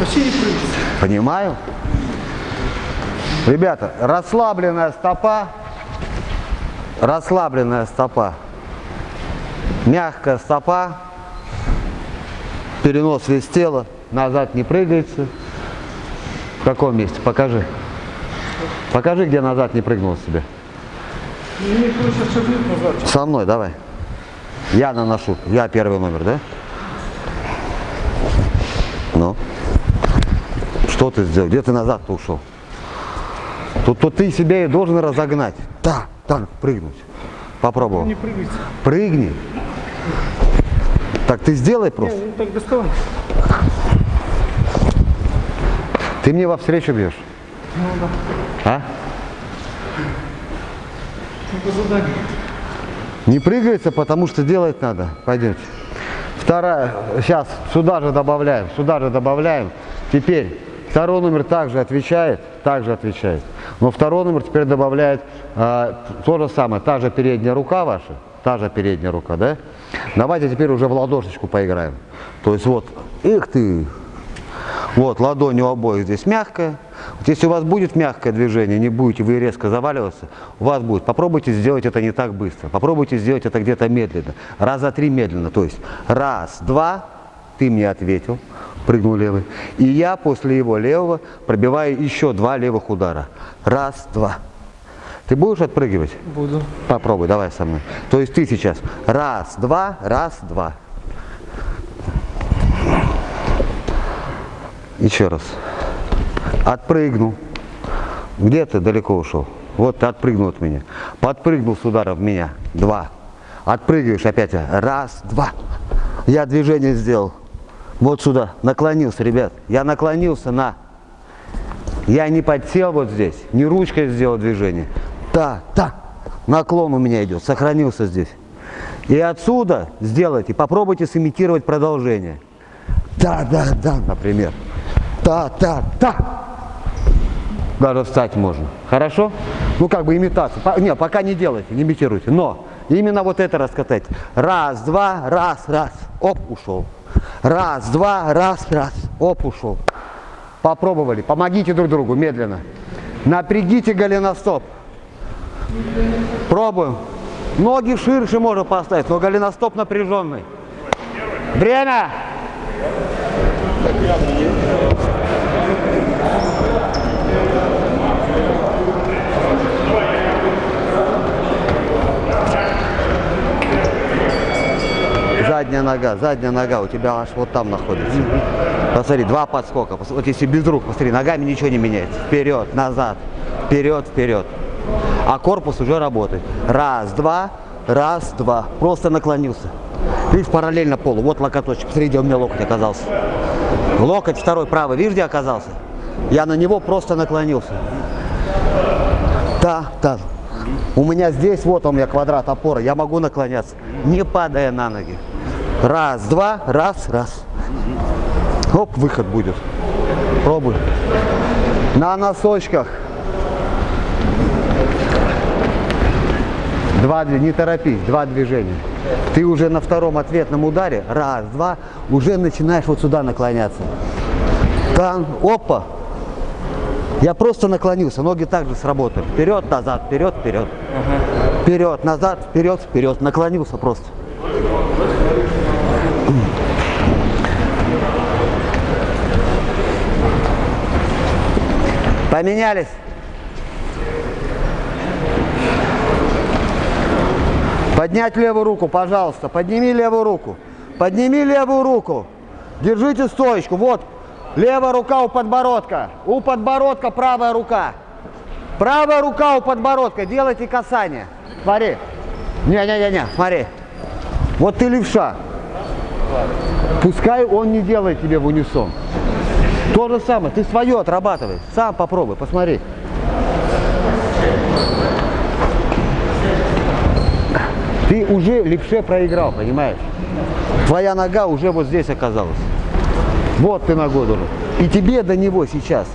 Вообще не прыгать. Понимаю. Ребята, расслабленная стопа, расслабленная стопа, мягкая стопа, перенос весь тела, назад не прыгается. В каком месте? Покажи. Покажи, где назад не прыгнул себе. Назад. Со мной, давай. Я наношу. Я первый номер, да? Ну. Что ты сделал? Где ты назад-то ушел? Тут, тут ты себя и должен разогнать. Так, так, прыгнуть. Попробовал. Не прыгайте. Прыгни. Так ты сделай просто. Не, ну так доставай. Ты мне во встречу бьешь. Ну да. А? Ну, по заданию. Не прыгается, потому что делать надо. Пойдемте. Вторая, сейчас сюда же добавляем, сюда же добавляем. Теперь второй номер также отвечает, также отвечает. Но второй номер теперь добавляет а, то же самое, та же передняя рука ваша, та же передняя рука, да? Давайте теперь уже в ладошечку поиграем. То есть вот, их ты, вот ладонь у обоих здесь мягкая. Вот если у вас будет мягкое движение, не будете вы резко заваливаться, у вас будет. Попробуйте сделать это не так быстро. Попробуйте сделать это где-то медленно. Раза три медленно. То есть раз, два, ты мне ответил, прыгнул левый. И я после его левого пробиваю еще два левых удара. Раз, два. Ты будешь отпрыгивать? Буду. Попробуй, давай со мной. То есть ты сейчас раз, два, раз, два. Еще раз. Отпрыгнул. Где ты далеко ушел? Вот ты отпрыгнул от меня. Подпрыгнул с удара в меня. Два. Отпрыгиваешь опять. Раз, два. Я движение сделал. Вот сюда. Наклонился, ребят. Я наклонился на. Я не подсел вот здесь. Не ручкой сделал движение. Да, да. Наклон у меня идет. Сохранился здесь. И отсюда сделайте. Попробуйте сымитировать продолжение. Да, да, да, например. Да, да, да. Даже встать можно. Хорошо? Ну, как бы имитацию. По- Не, пока не делайте, не имитируйте. Но именно вот это раскатать. Раз, два, раз, раз. Оп, ушел. Раз, два, раз, раз. Оп, ушел. Попробовали. Помогите друг другу медленно. Напрягите голеностоп. Пробуем. Ноги ширше можно поставить, но голеностоп напряженный. Время! Задняя нога, задняя нога у тебя аж вот там находится. Посмотри, два подскока. Вот если без рук, посмотри, ногами ничего не меняется. Вперед, назад, вперед, вперед. А корпус уже работает. Раз, два, раз, два. Просто наклонился. Видишь, параллельно полу. Вот локоточек. Посмотри, где у меня локоть оказался. Локоть второй правый. Видишь, где оказался? Я на него просто наклонился. Да, да. У меня здесь, вот у меня квадрат опоры. Я могу наклоняться, не падая на ноги. Раз, два, раз, раз. Оп, выход будет. Пробуй. На носочках. Два, не торопись, два движения. Ты уже на втором ответном ударе, раз, два, уже начинаешь вот сюда наклоняться. Там, опа. Я просто наклонился, ноги также сработали. Вперед, назад, вперед, вперед. Вперед, назад, вперед, вперед. Наклонился просто. Поменялись. Поднять левую руку, пожалуйста. Подними левую руку. Подними левую руку. Держите стоечку. Вот. Левая рука у подбородка. У подбородка правая рука. Правая рука у подбородка. Делайте касание. Смотри. Не-не-не-не, смотри. Вот ты левша. Пускай он не делает тебе в унисон. То же самое. Ты свое отрабатывай. Сам попробуй, посмотри. Ты уже левше проиграл, понимаешь? Твоя нога уже вот здесь оказалась. Вот ты ногой должен. И тебе до него сейчас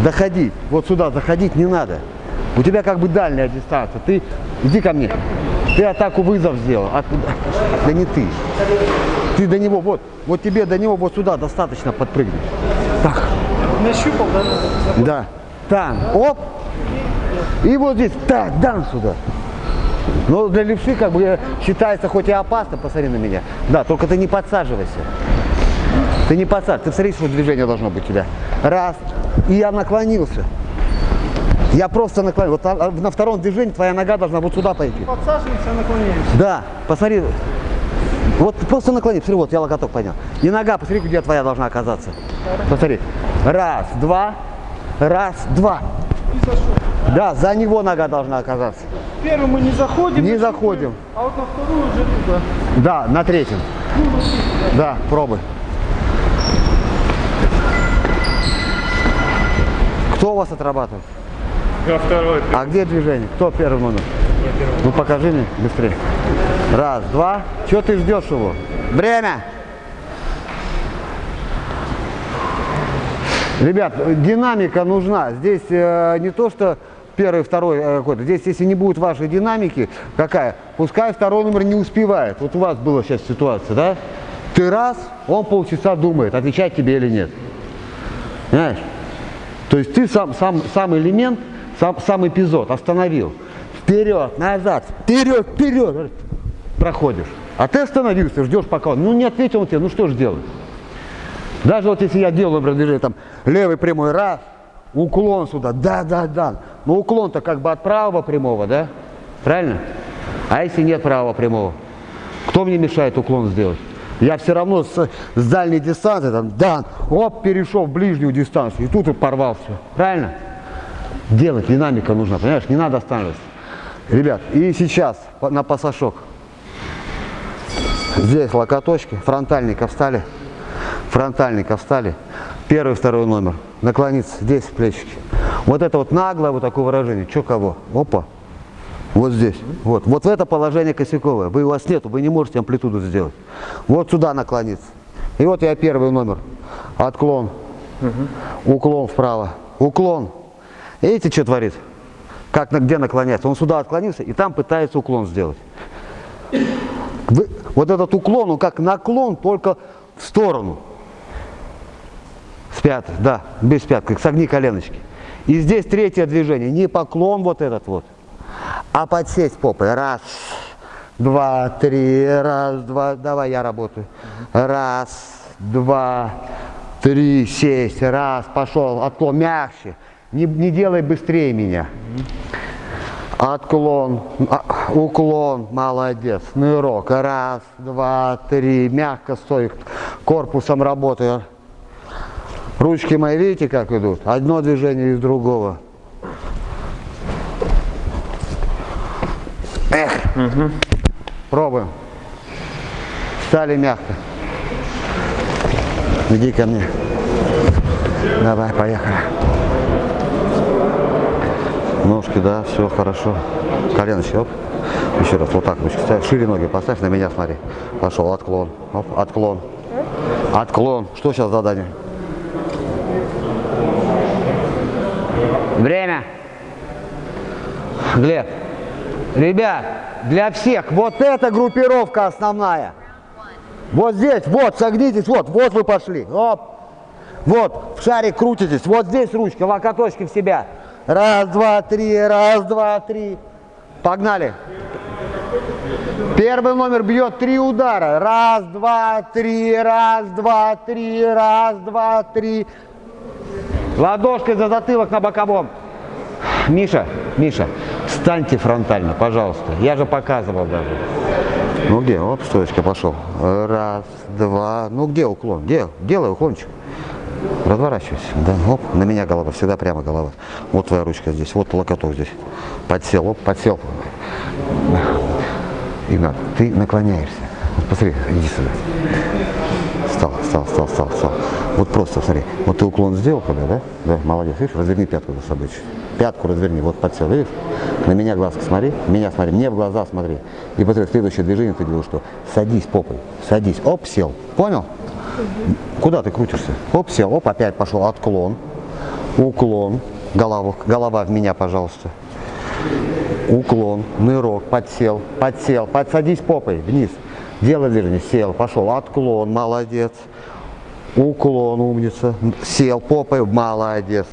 доходить, вот сюда заходить не надо. У тебя как бы дальняя дистанция. Ты иди ко мне. Ты атаку вызов сделал. Откуда? Да не ты. Ты до него, вот, вот тебе до него вот сюда достаточно подпрыгнуть. Так, Нащупал, да? да. Там, оп. И вот здесь, так, дан сюда. Но для левши как бы считается хоть и опасно, посмотри на меня. Да, только ты не подсаживайся. Ты не подсаживайся, ты смотри, что движение должно быть у тебя. Раз, и я наклонился. Я просто наклонился. Вот на- втором движении твоя нога должна вот сюда пойти. Подсаживаемся, наклоняемся. Да, посмотри. Вот просто наклони, посмотри, вот я локоток поднял. И нога, посмотри, где твоя должна оказаться. Посмотри. Раз, два, раз, два. И зашел. Да, за него нога должна оказаться. Первый мы не заходим. Не заходим. А вот на вторую уже туда. Да, на третьем. Да, пробуй. Кто у вас отрабатывает? Я второй. А где движение? Кто первый номер? Ну покажи мне быстрее. Раз, два. Чего ты ждешь его? Время. Ребят, динамика нужна. Здесь э, не то, что первый, второй э, какой-то. Здесь, если не будет вашей динамики, какая? Пускай второй номер не успевает. Вот у вас была сейчас ситуация, да? Ты раз, он полчаса думает, отвечать тебе или нет. Понимаешь? То есть ты сам, сам, сам элемент, сам, сам эпизод остановил. Вперед, назад, вперед, вперед. Проходишь. А ты остановился, ждешь пока он. Ну не ответил он тебе, ну что же делать? Даже вот если я делаю, например, там, левый прямой, раз, уклон сюда, да, да, да. Но уклон-то как бы от правого прямого, да? Правильно? А если нет правого прямого? Кто мне мешает уклон сделать? Я все равно с, с дальней дистанции, там, да, оп, перешел в ближнюю дистанцию, и тут и порвал все. Правильно? Делать, динамика нужна, понимаешь? Не надо останавливаться. Ребят, и сейчас на пасашок. Здесь локоточки, фронтальника встали. Фронтальника встали. Первый, второй номер. Наклониться, здесь плечики. Вот это вот наглое вот такое выражение. Че кого? Опа. Вот здесь. Вот. Вот в это положение косяковое. Вы у вас нету, вы не можете амплитуду сделать. Вот сюда наклониться. И вот я первый номер. Отклон. Уклон вправо. Уклон. Видите, что творит? Как, где наклоняется? Он сюда отклонился и там пытается уклон сделать. Вот этот уклон, он как наклон, только в сторону. С пятой, да, без пятки, согни коленочки. И здесь третье движение, не поклон вот этот вот, а подсесть попой. Раз, два, три, раз, два, давай я работаю. Раз, два, три, сесть, раз, пошел, отклон, мягче. Не, не делай быстрее меня. Отклон, а, уклон, молодец, нырок, раз, два, три, мягко стой, корпусом работаю. Ручки мои, видите, как идут? Одно движение из другого. Эх, пробуем. Встали мягко. Иди ко мне. Давай, поехали. Ножки, да, все хорошо. Коленочки, оп. Еще раз, вот так ручки ставь. Шире ноги поставь, на меня смотри. Пошел, отклон. Оп, отклон. Отклон. Что сейчас задание? Время. Глеб. Ребят, для всех вот эта группировка основная. Вот здесь, вот, согнитесь, вот, вот вы пошли. Оп. Вот, в шарик крутитесь. Вот здесь ручка, локоточки в себя. Раз, два, три, раз, два, три. Погнали. Первый номер бьет три удара. Раз, два, три, раз, два, три, раз, два, три. Ладошкой за затылок на боковом. Миша, Миша, встаньте фронтально, пожалуйста. Я же показывал даже. Ну где? Оп, стоечка пошел. Раз, два. Ну где уклон? Где? Делай уклончик. Разворачивайся. Да, оп, на меня голова, всегда прямо голова. Вот твоя ручка здесь, вот локоток здесь. Подсел, оп, подсел. Игнат, ты наклоняешься. Посмотри, иди сюда. Встал, встал, встал, встал, встал. Вот просто смотри. Вот ты уклон сделал когда, да? Да, молодец. Видишь, разверни пятку за собой. Пятку разверни, вот подсел, видишь? На меня глазка смотри, меня смотри, мне в глаза смотри. И посмотри, следующее движение ты делаешь что? Садись попой, садись. Оп, сел. Понял? Куда ты крутишься? Оп, сел, оп, опять пошел отклон, уклон, голова, голова в меня, пожалуйста. Уклон, нырок, подсел, подсел, подсадись попой вниз. Делай движение, сел, пошел, отклон, молодец. Уклон, умница. Сел попой, молодец.